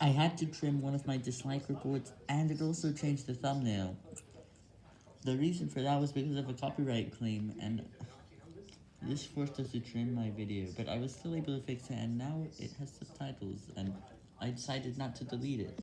I had to trim one of my dislike reports, and it also changed the thumbnail. The reason for that was because of a copyright claim, and this forced us to trim my video, but I was still able to fix it, and now it has subtitles, and I decided not to delete it.